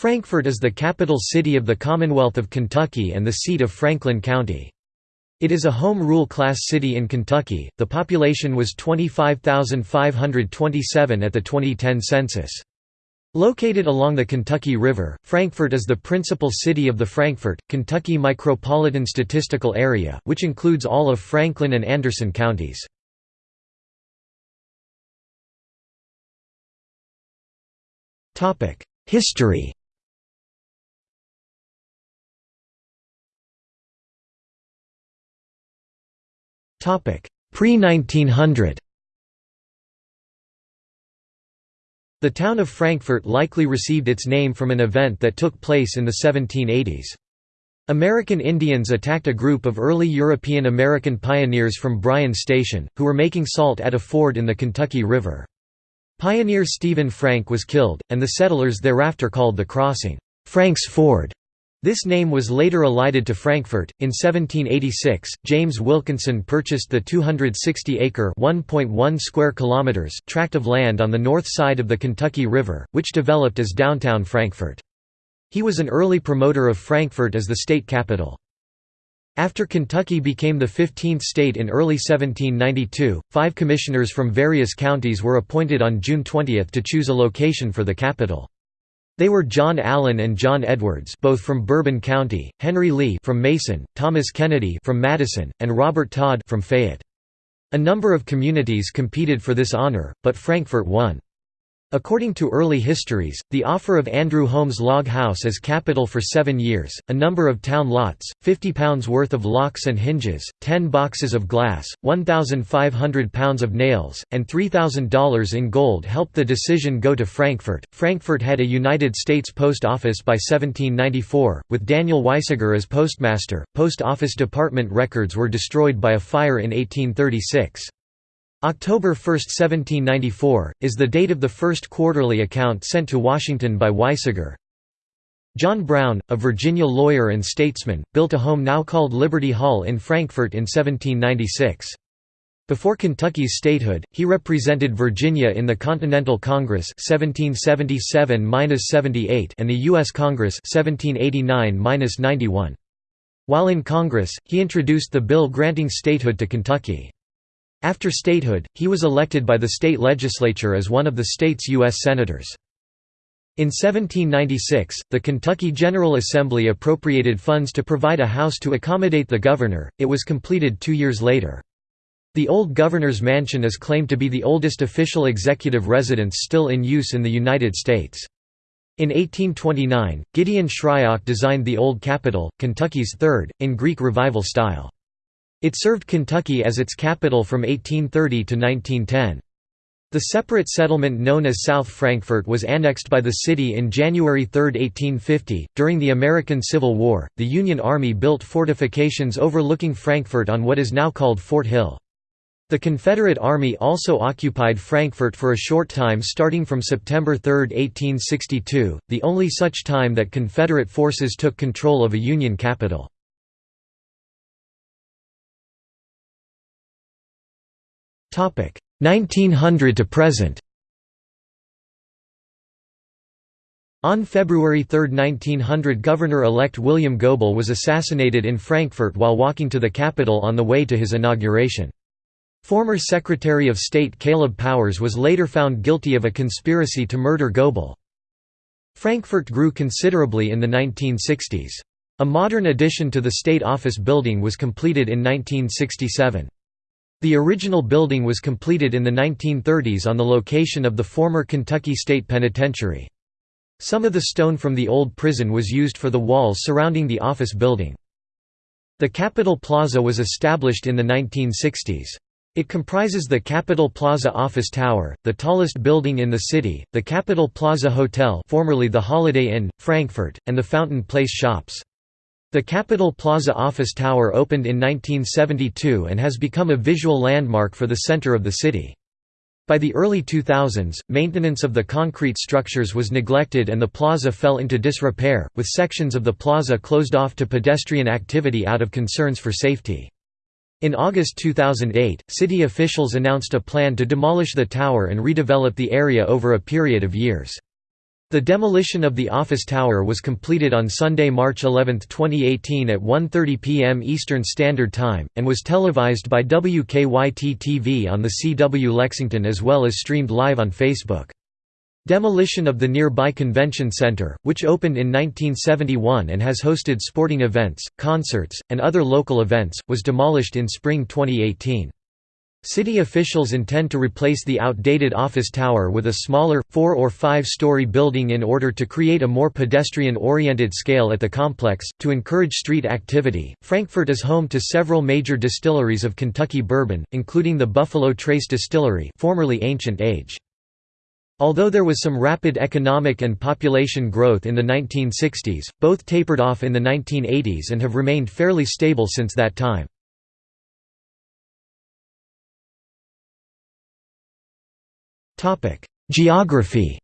Frankfort is the capital city of the Commonwealth of Kentucky and the seat of Franklin County. It is a home rule class city in Kentucky. The population was 25,527 at the 2010 census. Located along the Kentucky River, Frankfort is the principal city of the Frankfort, Kentucky Micropolitan Statistical Area, which includes all of Franklin and Anderson counties. History Pre-1900 The town of Frankfort likely received its name from an event that took place in the 1780s. American Indians attacked a group of early European American pioneers from Bryan Station, who were making salt at a ford in the Kentucky River. Pioneer Stephen Frank was killed, and the settlers thereafter called the crossing, Frank's Ford. This name was later elided to Frankfort. In 1786, James Wilkinson purchased the 260-acre (1.1 square kilometers) tract of land on the north side of the Kentucky River, which developed as downtown Frankfort. He was an early promoter of Frankfort as the state capital. After Kentucky became the 15th state in early 1792, five commissioners from various counties were appointed on June 20 to choose a location for the capital. They were John Allen and John Edwards both from Bourbon County, Henry Lee from Mason, Thomas Kennedy from Madison, and Robert Todd from Fayette. A number of communities competed for this honor, but Frankfort won. According to early histories, the offer of Andrew Holmes Log House as capital for seven years, a number of town lots, £50 worth of locks and hinges, 10 boxes of glass, £1,500 of nails, and $3,000 in gold helped the decision go to Frankfort. Frankfort had a United States Post Office by 1794, with Daniel Weisiger as postmaster. Post Office Department records were destroyed by a fire in 1836. October 1, 1794, is the date of the first quarterly account sent to Washington by Weisiger. John Brown, a Virginia lawyer and statesman, built a home now called Liberty Hall in Frankfort in 1796. Before Kentucky's statehood, he represented Virginia in the Continental Congress 1777–78 and the U.S. Congress 1789–91. While in Congress, he introduced the bill granting statehood to Kentucky. After statehood, he was elected by the state legislature as one of the state's U.S. Senators. In 1796, the Kentucky General Assembly appropriated funds to provide a house to accommodate the governor, it was completed two years later. The old governor's mansion is claimed to be the oldest official executive residence still in use in the United States. In 1829, Gideon Shryock designed the Old Capitol, Kentucky's third, in Greek Revival style. It served Kentucky as its capital from 1830 to 1910. The separate settlement known as South Frankfort was annexed by the city in January 3, 1850. During the American Civil War, the Union Army built fortifications overlooking Frankfort on what is now called Fort Hill. The Confederate Army also occupied Frankfort for a short time starting from September 3, 1862, the only such time that Confederate forces took control of a Union capital. 1900 to present On February 3, 1900 Governor-elect William Goebel was assassinated in Frankfort while walking to the Capitol on the way to his inauguration. Former Secretary of State Caleb Powers was later found guilty of a conspiracy to murder Goebel. Frankfort grew considerably in the 1960s. A modern addition to the State Office building was completed in 1967. The original building was completed in the 1930s on the location of the former Kentucky State Penitentiary. Some of the stone from the old prison was used for the walls surrounding the office building. The Capitol Plaza was established in the 1960s. It comprises the Capitol Plaza Office Tower, the tallest building in the city, the Capitol Plaza Hotel formerly the Holiday Inn, Frankfort, and the Fountain Place Shops. The Capitol Plaza office tower opened in 1972 and has become a visual landmark for the center of the city. By the early 2000s, maintenance of the concrete structures was neglected and the plaza fell into disrepair, with sections of the plaza closed off to pedestrian activity out of concerns for safety. In August 2008, city officials announced a plan to demolish the tower and redevelop the area over a period of years. The demolition of the office tower was completed on Sunday, March 11, 2018 at 1.30 p.m. Eastern Standard Time, and was televised by WKYT-TV on the CW Lexington as well as streamed live on Facebook. Demolition of the nearby convention center, which opened in 1971 and has hosted sporting events, concerts, and other local events, was demolished in spring 2018. City officials intend to replace the outdated office tower with a smaller, four- or five-story building in order to create a more pedestrian-oriented scale at the complex. To encourage street activity, Frankfort is home to several major distilleries of Kentucky bourbon, including the Buffalo Trace Distillery, formerly Ancient Age. Although there was some rapid economic and population growth in the 1960s, both tapered off in the 1980s and have remained fairly stable since that time. Geography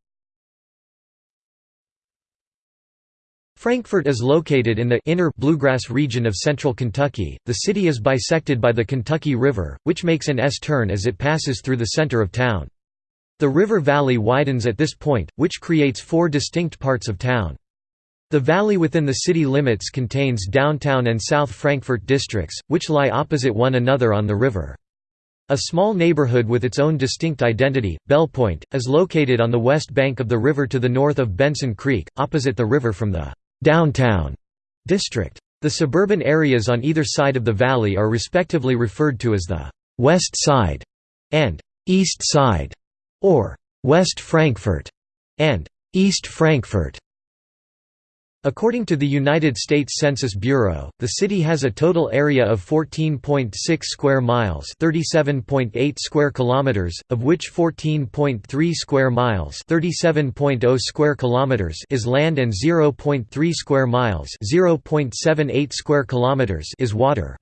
Frankfort is located in the inner bluegrass region of central Kentucky. The city is bisected by the Kentucky River, which makes an S-turn as it passes through the center of town. The river valley widens at this point, which creates four distinct parts of town. The valley within the city limits contains downtown and South Frankfort districts, which lie opposite one another on the river. A small neighborhood with its own distinct identity, Bellepointe, is located on the west bank of the river to the north of Benson Creek, opposite the river from the «downtown» district. The suburban areas on either side of the valley are respectively referred to as the «West Side» and «East Side» or «West Frankfort» and «East Frankfort». According to the United States Census Bureau, the city has a total area of 14.6 square miles, 37.8 square kilometers, of which 14.3 square miles, 37.0 square kilometers is land and 0.3 square miles, 0.78 square kilometers is water.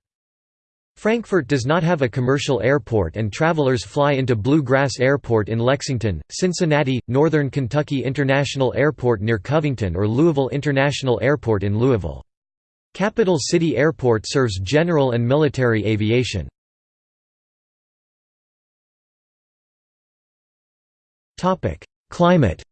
Frankfort does not have a commercial airport and travelers fly into Blue Grass Airport in Lexington, Cincinnati, Northern Kentucky International Airport near Covington or Louisville International Airport in Louisville. Capital City Airport serves general and military aviation. Climate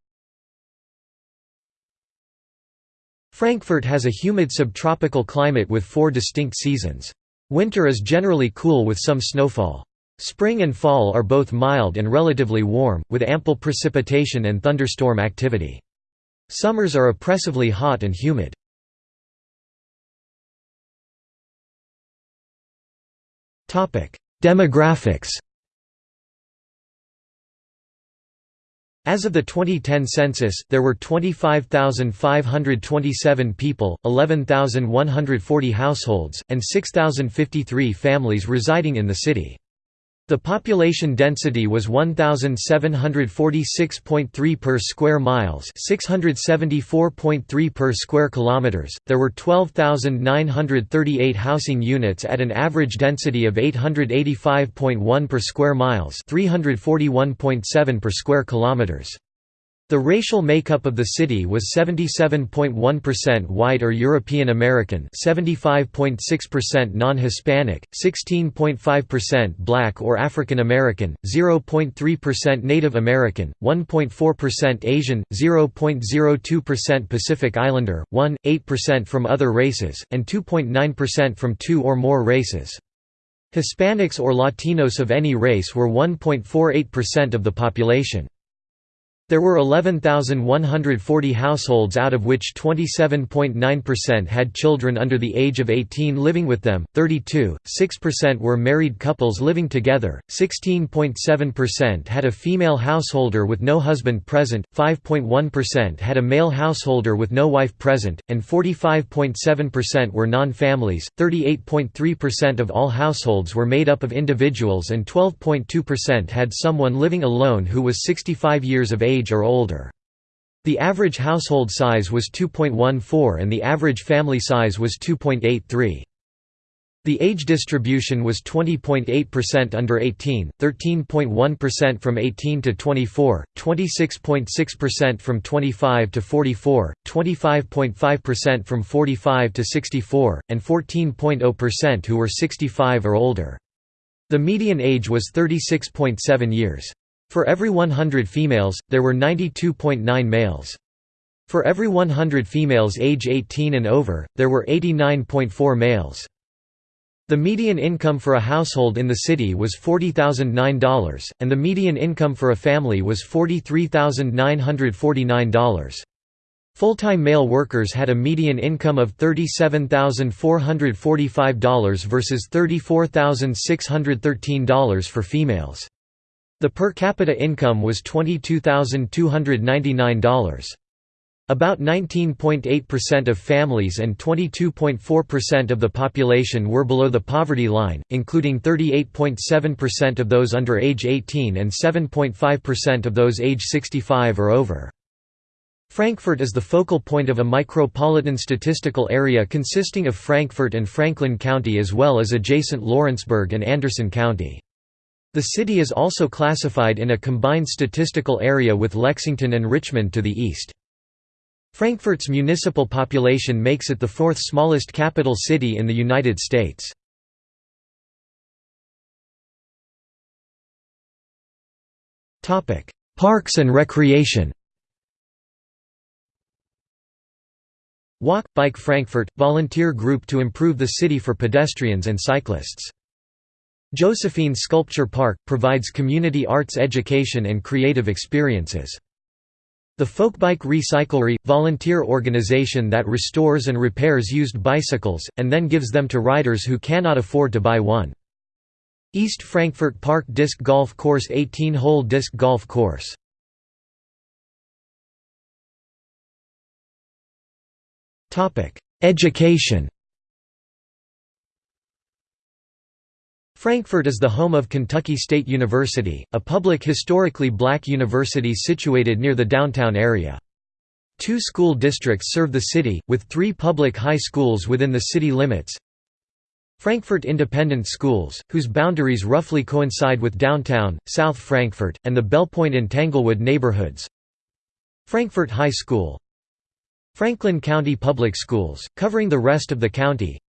Frankfort has a humid subtropical climate with four distinct seasons. Winter is generally cool with some snowfall. Spring and fall are both mild and relatively warm, with ample precipitation and thunderstorm activity. Summers are oppressively hot and humid. Demographics As of the 2010 census, there were 25,527 people, 11,140 households, and 6,053 families residing in the city. The population density was 1746.3 per square miles, 674.3 per square kilometers. There were 12,938 housing units at an average density of 885.1 per square miles, 341.7 per square kilometers. The racial makeup of the city was 77.1% white or European American, 75.6% non-Hispanic, 16.5% black or African American, 0.3% Native American, 1.4% Asian, 0.02% Pacific Islander, 1.8% from other races, and 2.9% from two or more races. Hispanics or Latinos of any race were 1.48% of the population. There were 11,140 households out of which 27.9% had children under the age of 18 living with them, 32.6% were married couples living together, 16.7% had a female householder with no husband present, 5.1% had a male householder with no wife present, and 45.7% were non-families, 38.3% of all households were made up of individuals and 12.2% had someone living alone who was 65 years of age age or older. The average household size was 2.14 and the average family size was 2.83. The age distribution was 20.8% under 18, 13.1% from 18 to 24, 26.6% from 25 to 44, 25.5% from 45 to 64, and 14.0% who were 65 or older. The median age was 36.7 years. For every 100 females, there were 92.9 males. For every 100 females age 18 and over, there were 89.4 males. The median income for a household in the city was $40,009, and the median income for a family was $43,949. Full-time male workers had a median income of $37,445 versus $34,613 for females. The per capita income was $22,299. About 19.8% of families and 22.4% of the population were below the poverty line, including 38.7% of those under age 18 and 7.5% of those age 65 or over. Frankfort is the focal point of a micropolitan statistical area consisting of Frankfort and Franklin County as well as adjacent Lawrenceburg and Anderson County. The city is also classified in a combined statistical area with Lexington and Richmond to the east. Frankfort's municipal population makes it the fourth smallest capital city in the United States. Parks and recreation Walk, Bike Frankfort – volunteer group to improve the city for pedestrians and cyclists. Josephine Sculpture Park – provides community arts education and creative experiences. The Folkbike Recyclery – volunteer organization that restores and repairs used bicycles, and then gives them to riders who cannot afford to buy one. East Frankfort Park Disc Golf Course 18-hole disc golf course Education Frankfort is the home of Kentucky State University, a public historically black university situated near the downtown area. Two school districts serve the city, with three public high schools within the city limits. Frankfort Independent Schools, whose boundaries roughly coincide with downtown, South Frankfort, and the Bellepointe and Tanglewood neighborhoods. Frankfort High School, Franklin County Public Schools, covering the rest of the county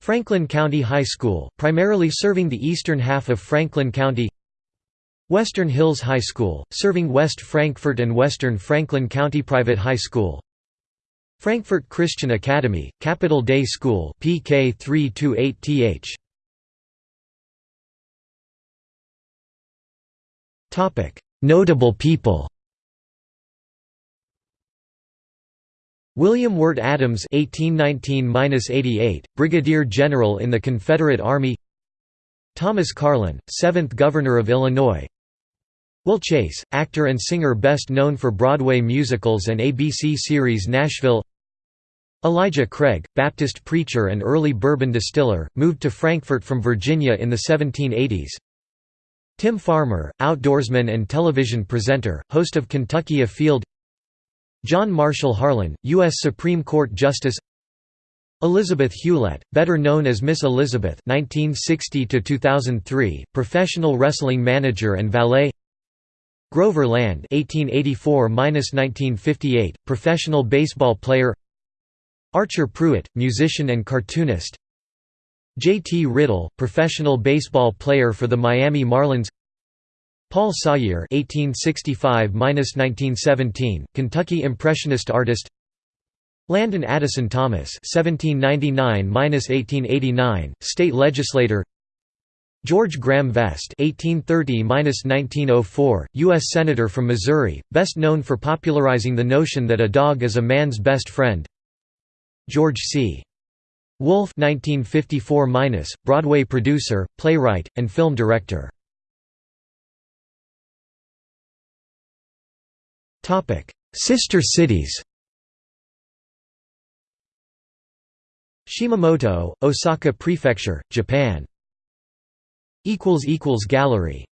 Franklin County High School, primarily serving the eastern half of Franklin County. Western Hills High School, serving West Frankfort and Western Franklin County Private High School. Frankfort Christian Academy, Capital Day School PK 328th. Notable people William Wirt Adams (1819–88), Brigadier General in the Confederate Army. Thomas Carlin, 7th Governor of Illinois. Will Chase, actor and singer best known for Broadway musicals and ABC series Nashville. Elijah Craig, Baptist preacher and early bourbon distiller, moved to Frankfort from Virginia in the 1780s. Tim Farmer, outdoorsman and television presenter, host of Kentucky Afield John Marshall Harlan, U.S. Supreme Court Justice Elizabeth Hewlett, better known as Miss Elizabeth 1960 professional wrestling manager and valet Grover Land 1884–1958, professional baseball player Archer Prewitt, musician and cartoonist J. T. Riddle, professional baseball player for the Miami Marlins Paul Sawyer (1865–1917), Kentucky Impressionist artist. Landon Addison Thomas (1799–1889), state legislator. George Graham Vest (1830–1904), U.S. senator from Missouri, best known for popularizing the notion that a dog is a man's best friend. George C. Wolfe (1954–), Broadway producer, playwright, and film director. Topic: Sister cities. Shimamoto, Osaka Prefecture, Japan. equals equals gallery